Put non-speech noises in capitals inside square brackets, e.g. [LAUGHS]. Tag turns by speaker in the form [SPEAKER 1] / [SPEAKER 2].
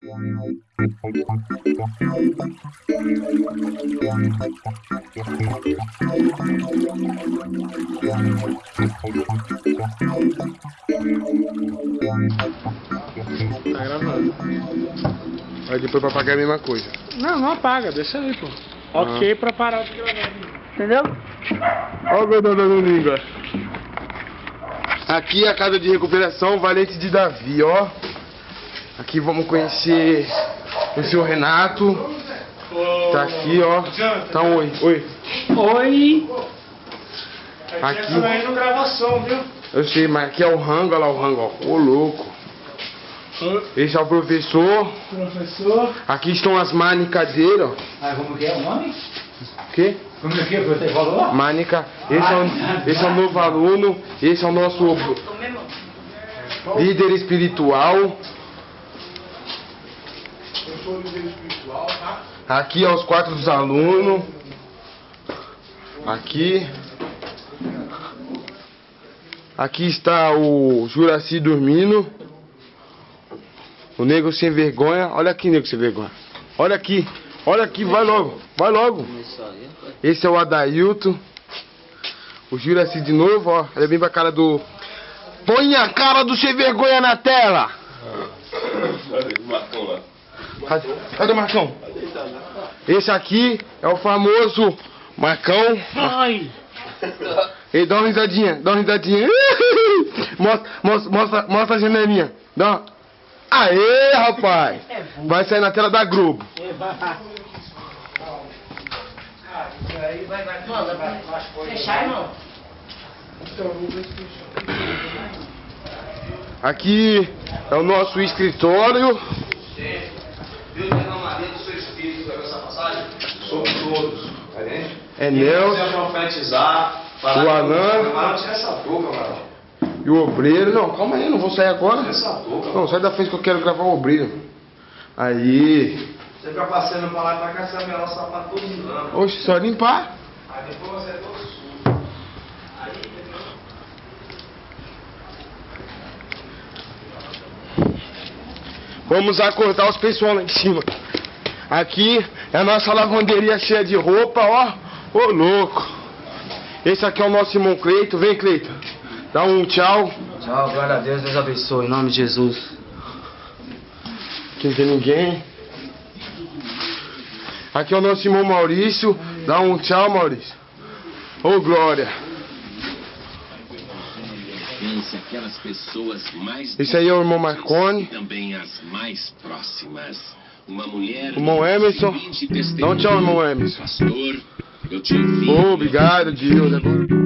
[SPEAKER 1] Tá gravando. Aí depois pra pagar a mesma coisa.
[SPEAKER 2] Não, não apaga, deixa aí, pô. Ok pra parar de gravar. Entendeu?
[SPEAKER 1] Olha o gordão dando língua. Aqui é a casa de recuperação Valente de Davi, ó. Aqui vamos conhecer o senhor Renato. Tá aqui, ó. Tá um oi. Oi.
[SPEAKER 2] Oi!
[SPEAKER 1] Aqui.
[SPEAKER 2] Viu?
[SPEAKER 1] Eu sei, mas aqui é o rango, olha lá o rango, ó. Ô louco. Esse é o professor.
[SPEAKER 2] Professor.
[SPEAKER 1] Aqui estão as manicadeiras, ó.
[SPEAKER 3] Ah, como que é o nome?
[SPEAKER 1] O quê?
[SPEAKER 3] Como que é que você falou?
[SPEAKER 1] Manica. Esse é, o, esse é o novo aluno. Esse é o nosso líder espiritual.
[SPEAKER 2] Eu sou líder espiritual, tá?
[SPEAKER 1] Aqui é os quartos dos alunos. Aqui. Aqui está o Juraci dormindo. O nego sem vergonha. Olha aqui, nego sem vergonha. Olha aqui. Olha aqui, vai logo. Vai logo. Esse é o Adailton. O Juraci de novo, ó. Olha bem pra cara do. Põe a cara do sem vergonha na tela! Cadê, cadê o Marcão? Esse aqui é o famoso Marcão.
[SPEAKER 2] Ai!
[SPEAKER 1] Ei, dá uma risadinha, dá uma risadinha. [LAUGHS] mostra, mostra, mostra, mostra a janelinha. Dá uma... Aê, rapaz! Vai sair na tela da Globo.
[SPEAKER 3] Fechar, irmão?
[SPEAKER 1] Aqui é o nosso escritório.
[SPEAKER 4] Deus derramaria do seu espírito sobre essa passagem sobre todos. Tá?
[SPEAKER 1] É
[SPEAKER 4] E
[SPEAKER 1] Nelson
[SPEAKER 4] você profetizar. falar
[SPEAKER 1] O
[SPEAKER 4] tira essa boca, camarão.
[SPEAKER 1] e o obreiro. Não, calma aí, não vou sair agora.
[SPEAKER 4] Tira essa.
[SPEAKER 1] Não, sai da frente que eu quero gravar o obreiro. Aí.
[SPEAKER 4] Você fica passeando pra lá e pra cá, você vai o sapato todo engano.
[SPEAKER 1] Oxe, só limpar.
[SPEAKER 4] Aí depois você é todo sujo.
[SPEAKER 1] Vamos acordar os pessoal lá em cima. Aqui é a nossa lavanderia cheia de roupa, ó. Ô louco. Esse aqui é o nosso irmão Cleito. Vem, Cleito. Dá um tchau.
[SPEAKER 3] Tchau, glória a Deus, Deus abençoe, em nome de Jesus.
[SPEAKER 1] Aqui não tem ninguém. Aqui é o nosso irmão Maurício. Dá um tchau, Maurício. Ô, Glória.
[SPEAKER 5] Pense aquelas pessoas mais
[SPEAKER 1] Esse aí é o irmão Marconi.
[SPEAKER 5] e também as mais próximas. Uma mulher.
[SPEAKER 1] Irmão Emerson.
[SPEAKER 5] seguinte
[SPEAKER 1] Dá um tchau, irmão Emerson.
[SPEAKER 5] Pastor, eu te ouvi.
[SPEAKER 1] Ô, obrigado, Deus. Agora.